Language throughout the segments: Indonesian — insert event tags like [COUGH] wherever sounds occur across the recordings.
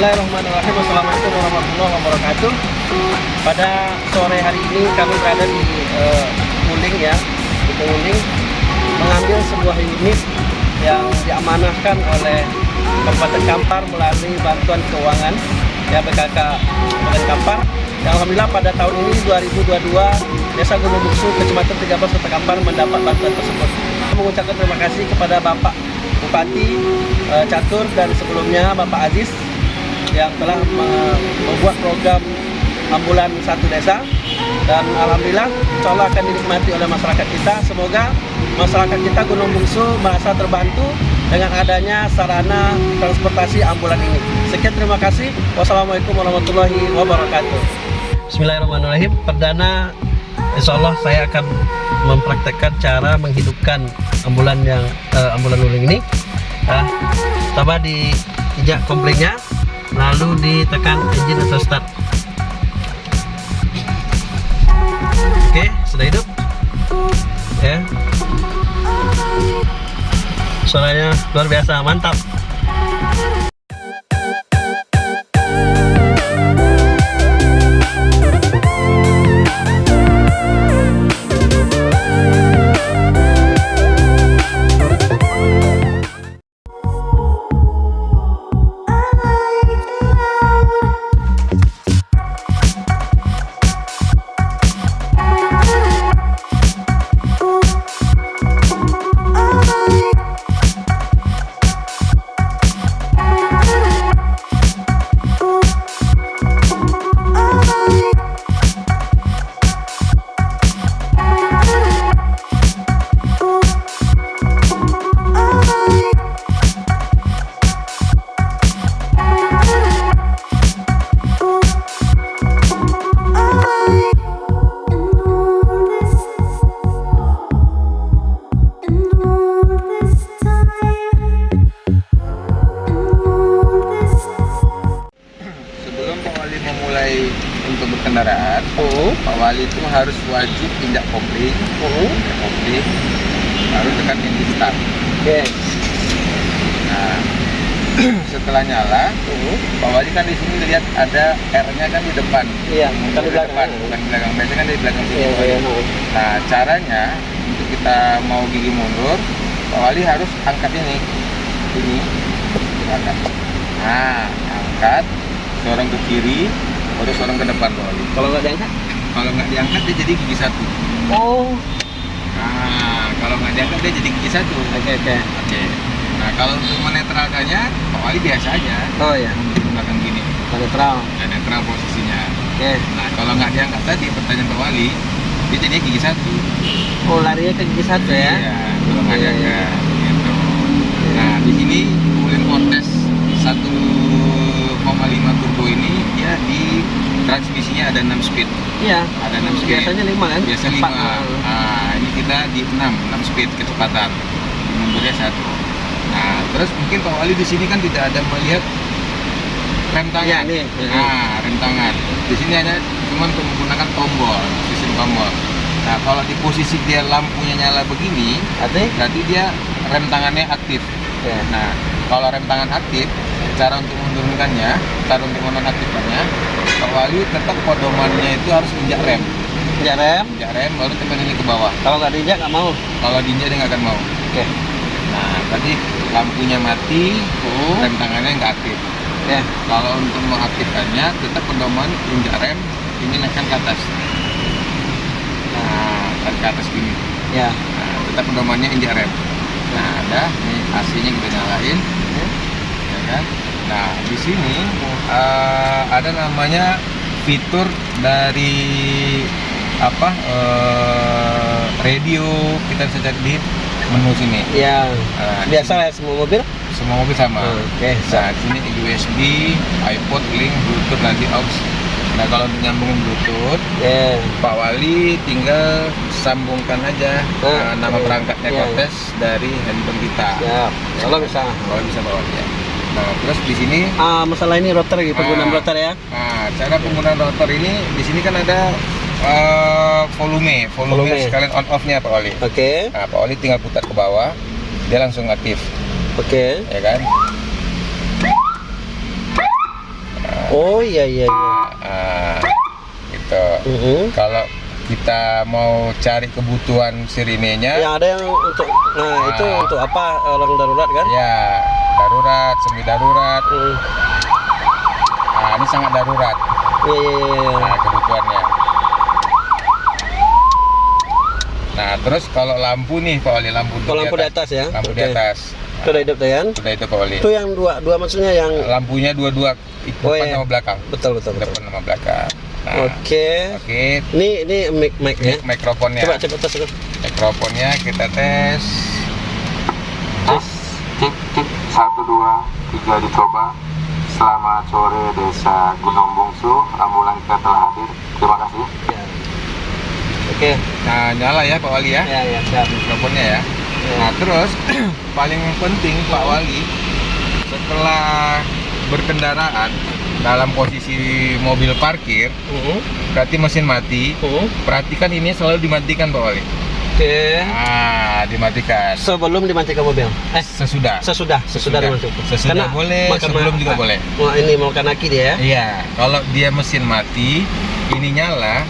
Bismillahirrahmanirrahim. Assalamualaikum warahmatullahi wabarakatuh. Pada sore hari ini kami berada di uh, ya Di Muling Mengambil sebuah unit yang diamanahkan oleh Kabupaten Kampar melalui bantuan keuangan. Ya BKK Kabupaten Kampar. Yang Alhamdulillah pada tahun ini 2022 Desa Gunung Buksu Kecamatan 13 Kota Kampar mendapat bantuan tersebut. Mengucapkan terima kasih kepada Bapak Bupati uh, Catur dan sebelumnya Bapak Aziz yang telah membuat program ambulan satu desa. Dan Alhamdulillah insya akan dinikmati oleh masyarakat kita. Semoga masyarakat kita Gunung Bungsu merasa terbantu dengan adanya sarana transportasi ambulan ini. Sekian terima kasih. Wassalamualaikum warahmatullahi wabarakatuh. Bismillahirrahmanirrahim. Perdana Insya Allah saya akan mempraktekkan cara menghidupkan ambulan yang uh, ambulan luling ini. Uh, coba di ijak komplingnya lalu ditekan engine atau start. Oke sudah hidup? Ya. Suaranya luar biasa mantap Pak Wali itu harus wajib injak kopling oh. injak kopling baru tekan ini start oke okay. nah [CLEARS THROAT] setelah nyala oh. Pak Wali kan di sini lihat ada R-nya kan di depan iya bukan di belakang depan, bukan di belakang biasanya kan di belakang sini iya, iya, iya. nah caranya untuk kita mau gigi mundur Pak Wali harus angkat ini ini angkat nah angkat dorong ke kiri baru seorang ke depan Wali. Kalau nggak diangkat? Kalau nggak diangkat dia jadi gigi satu. Oh. Nah, kalau nggak diangkat dia jadi gigi satu. Oke okay, oke. Okay. Oke. Okay. Nah, kalau untuk menetralkannya, Pak Wali biasa aja. Oh ya. Belakang gini. Netral. Ya, netral posisinya. Oke. Okay. Nah, kalau nggak diangkat tadi pertanyaan Pak Wali, dia jadinya gigi satu. Oh, larinya ke gigi satu ya? Iya, kalau nggak diangkat. Gitu. Nah, di sini kemudian kontes satu 1,5 turbo ini dia di transmisinya ada 6 speed. Iya. Ada 6 speed. Biasanya 5 kan? Biasa 5. Nah, ini kita di 6, 6 speed kecepatan. Mundurnya satu. Nah, terus mungkin Pak Wali di sini kan tidak ada melihat rem tangan. Ya, nih. Nah, rem tangan. Di sini hanya cuma menggunakan tombol, sistem tombol. Nah, kalau di posisi dia lampunya nyala begini, berarti dia rem tangannya aktif. Ya. Nah, kalau rem tangan aktif, cara untuk menurunkannya cara untuk menonaktifkannya Pak Wali tetap pedomannya itu harus injak rem. Injak rem? Injak rem baru tekan ini ke bawah. Kalau nggak diinjak nggak mau? Kalau diinjak dia nggak akan mau. Oke. Okay. nah tadi lampunya mati uh. rem tangannya nggak aktif. Ya kalau untuk mengaktifkannya tetap pedoman injak rem ini naikkan ke atas. Nah tarik ke atas gini. Ya. Nah, tetap pedomannya injak rem. Nah ada ini AC nya kita nyalain. Ya kan Nah, di sini uh, ada namanya fitur dari apa uh, radio kita bisa cari di menu sini. Ya. Nah, biasa ya semua mobil? Semua mobil sama. Hmm, Oke. Okay. Nah, di sini USB, iPod, link, Bluetooth, nanti aux. Nah, kalau nyambungin Bluetooth, yeah. Pak Wali tinggal sambungkan aja uh, nama okay. perangkatnya yeah. kontes dari handphone kita. Ya. Kalau bisa. Kalau bisa Pak Wali ya. Nah, terus di sini ah masalah ini router gitu, penggunaan router ya. Nah, cara penggunaan router ini di sini kan ada uh, volume, volume, volume. sekalian on off-nya Pak Wali. Oke. Okay. Nah, Pak Wali tinggal putar ke bawah, dia langsung aktif. Oke. Okay. Ya kan? Oh iya iya iya. Ah, gitu. Mhm. Kalau kita mau cari kebutuhan sirinenya, Yang ada yang untuk nah itu Ah. untuk apa orang darurat kan? ya darurat, semi darurat. Hmm. Nah, ini sangat darurat. Iya. iya. Nah, kebutuhannya. Nah, terus kalau lampu nih, Pak Oli, lampu Kalau lampu di atas ya? Lampu di Oke. atas. Itu udah hidup kan? Sudah itu Pak Oli. Itu yang dua dua maksudnya yang Lampunya dua-dua Oh, depan iya. sama belakang. betul betul betul. Depan sama belakang. Nah, Oke. Oke. Ini ini mic mic ya. Ini mikrofonnya. Coba coba tes dulu. Mikrofonnya kita tes. Tes. Satu, dua, tiga dicoba. Selamat sore Desa Gunung Bungsu. Ambulan kita telah hadir. Terima kasih. Ya. Oke. Nah, nyala ya Pak Wali ya. Ya ya siap. Mikrofonnya ya. Ya. Nah, terus [CLEARS THROAT] paling penting Pak Wali setelah berkendaraan dalam posisi mobil parkir, Mhm. berarti mesin mati. Mhm. Perhatikan ini selalu dimatikan Pak Wali. Oke. Ah, dimatikan. Sebelum dimatikan mobil. Eh Sesudah. sesudah sesudah dimatikan. Sesudah boleh, sebelum juga boleh. Wah ini mau kanaki dia ya. Iya, kalau dia mesin mati, ini nyala,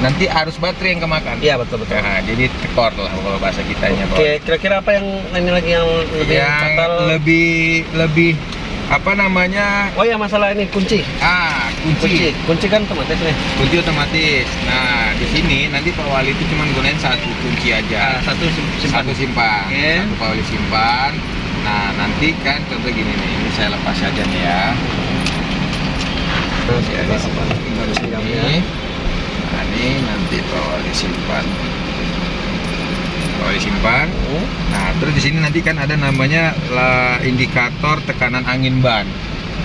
nanti arus baterai yang kemakan. Iya betul betul. Nah, jadi tekor lah kalau bahasa kitanya. Oke, kira-kira apa yang ini lagi yang lebih yang fatal? lebih lebih apa namanya Oh ya masalah ini kunci. ah Kunci, kunci. Kan otomatis nih. kunci otomatis. Nah di sini nanti pak wali itu cuma gunain satu kunci aja. Ah, satu sim- simpan. satu simpan. Oke. satu pak wali simpan. Nah nanti kan contoh gini nih. Ini saya lepas saja nih ya. Nah, ya ini ya. nah ini nanti pak wali simpan. Pak wali simpan. Hmm. nah terus di sini nanti kan ada namanya indikator tekanan angin ban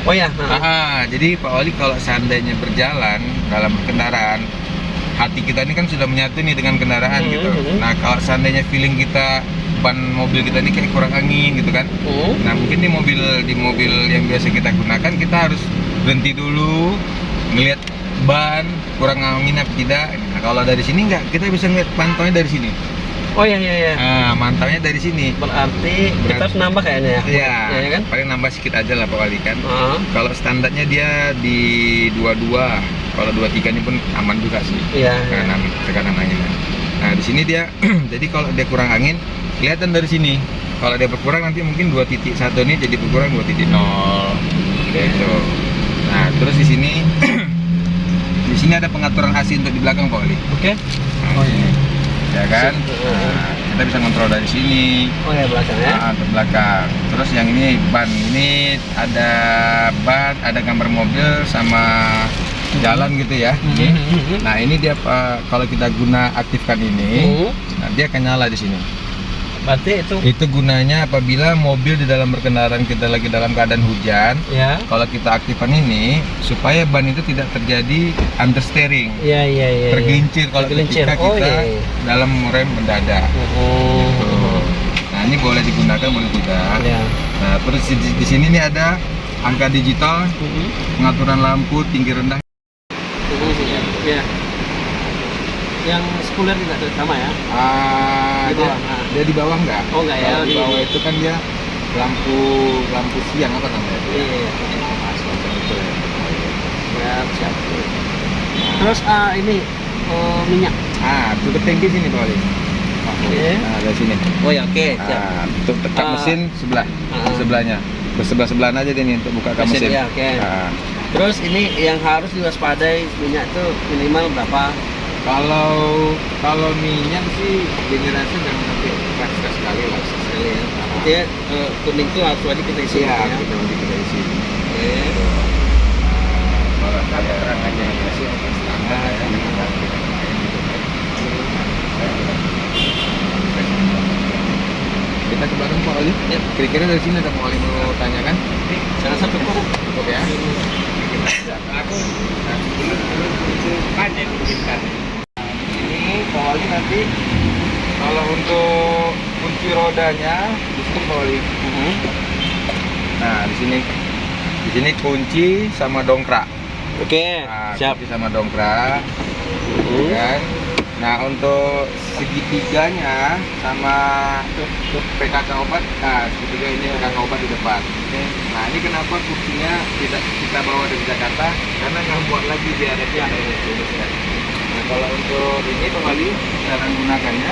Oh ya. nah. Ah, jadi Pak Wali kalau seandainya berjalan dalam kendaraan, hati kita ini kan sudah menyatu nih dengan kendaraan Hmm, gitu. hmm. Nah, kalau seandainya feeling kita ban mobil kita ini kayak kurang angin gitu kan. Hmm. Nah, mungkin di mobil di mobil yang biasa kita gunakan kita harus berhenti dulu, ngelihat ban kurang angin apa tidak. Nah, kalau dari sini enggak, kita bisa ngeliat pantaunya dari sini. Oh ya ya ya. Nah, mantaunya dari sini. Berarti kita harus nambah kayaknya ya. Iya, Ya, ya kan? paling nambah sedikit aja lah Pak Wali kan. Ah. Kalau standarnya dia di 22, kalau 23 ini pun aman juga sih. Iya. iya. Tekanan tekanan anginnya. Nah, di sini dia [CLEARS THROAT] jadi kalau dia kurang angin kelihatan dari sini. Kalau dia berkurang nanti mungkin 2.1 ini jadi berkurang 2.0 gitu. Nah, terus di sini [CLEARS THROAT] di sini ada pengaturan AC untuk di belakang Pak. Oke. Nah, Oh, iya. Ya kan? Nah, kita bisa kontrol dari sini. Oh ya belakang ya. Nah, ke belakang. Terus yang ini ban ini ada ban, ada gambar mobil sama jalan gitu ya. Mhm. Nah ini dia Pak, kalau kita guna aktifkan ini, Hmm. nah, dia akan nyala di sini. Berarti itu Itu gunanya apabila mobil di dalam berkendaraan kita lagi dalam keadaan hujan, ya. kalau kita aktifkan ini supaya ban itu tidak terjadi understeering, Iya iya iya. tergelincir kalau Tergelincir. ketika Oh, kita iya, iya. dalam rem mendadak. Oh. Tuh. Nah ini boleh digunakan boleh tidak. Ya. Nah terus di, di sini nih ada angka digital, Mhm. pengaturan lampu tinggi rendah. Iya. Yang sekuler juga sama ya? Ah, Di dia, bawah. Dia di bawah enggak? Oh, enggak ya, di bawah itu kan dia lampu lampu siang apa namanya? itu ya? Iya. iya. Nah, itu ya. Siap, siap. Terus ah, ini oh, minyak. Ah, tutup tangki sini Pak Wali. Oke. Nah, dari sini. Oh ya, oke, siap. Ah, untuk tekap Ah. mesin sebelah, Ah. di sebelahnya. Ke sebelah sebelahan aja dia nih untuk buka kap Mesin, mesin. ya, oke. Ah. Terus ini yang harus diwaspadai minyak itu minimal berapa? Kalau kalau minyak sih generasi jangan sampai sekali lah. Sekali ya. Jadi eh, kuning itu harus wajib kita isi Iya, ya. kita nanti kita isi. Oke. Kalau terang aja yang kasih ya. Kita ke belakang Pak Ali. Ya. Kira-kira dari sini ada Pak Ali mau tanyakan? Saya rasa cukup. Cukup ya. Ini Pak Ali nanti kalau untuk kunci rodanya di sini Pak Ali. Mhm. Nah di sini di sini kunci sama dongkrak. Oke, Nah, siap. kunci sama dongkrak, Mhm. kan? Nah untuk segitiganya sama PKK obat, nah segitiga ini PKK obat di depan. Nah ini kenapa kursinya tidak kita bawa dari Jakarta karena nggak buat lagi biar ada yang Nah kalau untuk ini Wali cara menggunakannya,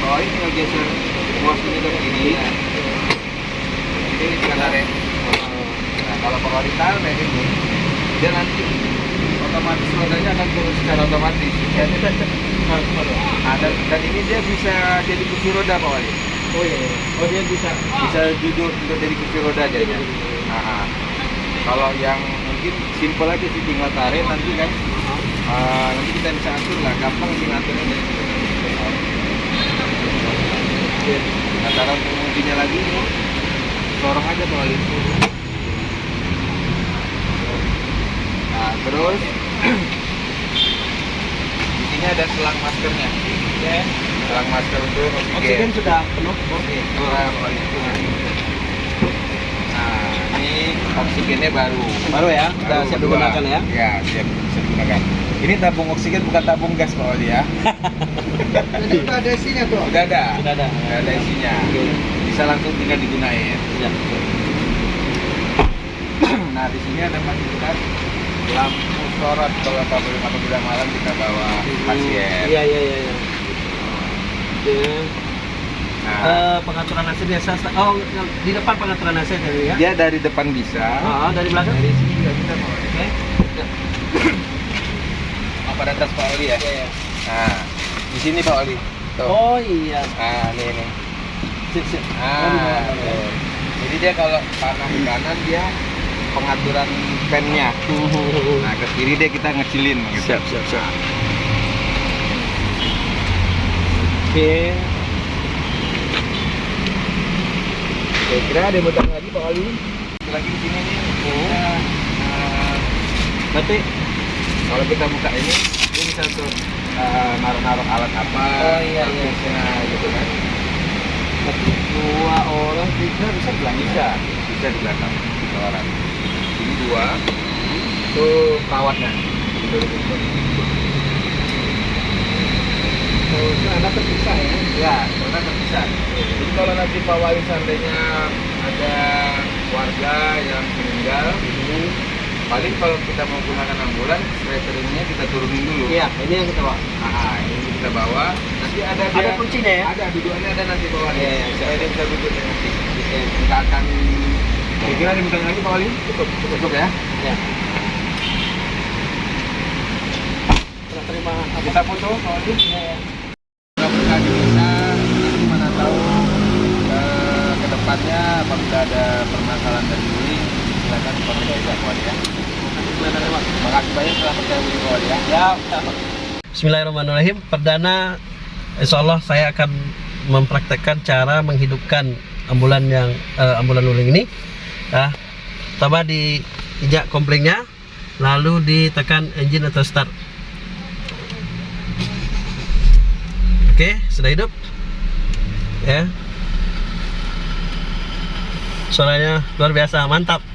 Pak Wali tinggal geser bos ini ke kiri. Ini kita tarik. Nah kalau Pak Wali tarik ini, dia nanti otomatis rodanya akan turun secara otomatis. Ya, Nah, dan, dan ini dia bisa jadi kursi roda Pak Wali. Oh iya, oh dia bisa. Bisa duduk untuk jadi kursi roda jadinya. Nah, kalau yang mungkin simpel aja sih tinggal tarik nanti kan. Ah, nanti kita bisa atur lah, gampang sih ngaturnya dari. Nah, cara untuk mengujinya lagi ini, sorong aja Pak Wali. Nah, terus [CLEARS THROAT] di sini ada selang maskernya. Ya. Selang masker untuk Oksigen oksigen. sudah penuh. Oke, keluar Pak Wali. Nah, ini oksigennya baru. Baru ya, sudah siap digunakan ya. Ya, siap, siap digunakan. Ini tabung oksigen bukan tabung gas Pak Wali ya. [LAUGHS] Jadi udah ada isinya tuh. Udah ada. Sudah ada. Udah ada isinya. Bisa langsung tinggal digunain. Ya. [CLEARS THROAT] nah, di sini ada fasilitas lampu sorot kalau apabila apabila malam kita bawa pasien. Iya iya iya. iya. Oke. Nah, Eh, pengaturan AC biasa. Oh, di depan pengaturan AC tadi ya? dia dari depan bisa. Ah, dari belakang? Dari sini juga bisa Pak. Oke. Apa [CLEARS THROAT] di atas Pak Wali ya? Iya, iya. Nah, di sini Pak Wali. Tuh. Oh iya. Nah, ini nih. Sip sip. Ah, Oh, ya. Jadi dia kalau panah ke kanan dia pengaturan fan-nya. [LAUGHS] Nah, ke kiri dia kita ngecilin gitu. Siap siap siap. Oke. Saya kira ada yang lagi Pak Wali. Lagi di sini nih. Kita, eh, Berarti kalau kita buka ini, dia bisa tuh eh, naruh-naruh alat apa. Oh, iya, iya. gitu kan. dua orang tiga bisa bilang Bisa, bisa di belakang tiga orang. Ini dua, itu perawatnya. Oh, terpisah ya? Ya, karena terpisah. Jadi kalau nanti Pak Wali seandainya ada warga yang meninggal, paling kalau kita mau gunakan ambulans, stretcheringnya kita turunin dulu. Iya, ini yang kita bawa. Nah, ini kita bawa. Nanti ada Ada dia- kuncinya ya? Ada, dudukannya ada nanti Pak Wali. Iya, iya. Supaya dia bisa duduk ya nanti. Kita akan Kira-kira yang lagi Pak Wali? Cukup, cukup, cukup ya. Ya. Kita terima? Kita foto Pak Wali. Ya, ya. Mudah-mudahan bisa mana tahu eh, ke depannya apabila ada permasalahan dari Yuli silakan komentar ya Pak Wali ya. Ya. Bismillahirrahmanirrahim. Perdana, insya Allah saya akan mempraktekkan cara menghidupkan ambulan yang eh, ambulan luling ini. Nah, pertama diinjak komplingnya, lalu ditekan engine atau start. Oke, sudah hidup. Ya. Suaranya luar biasa, mantap.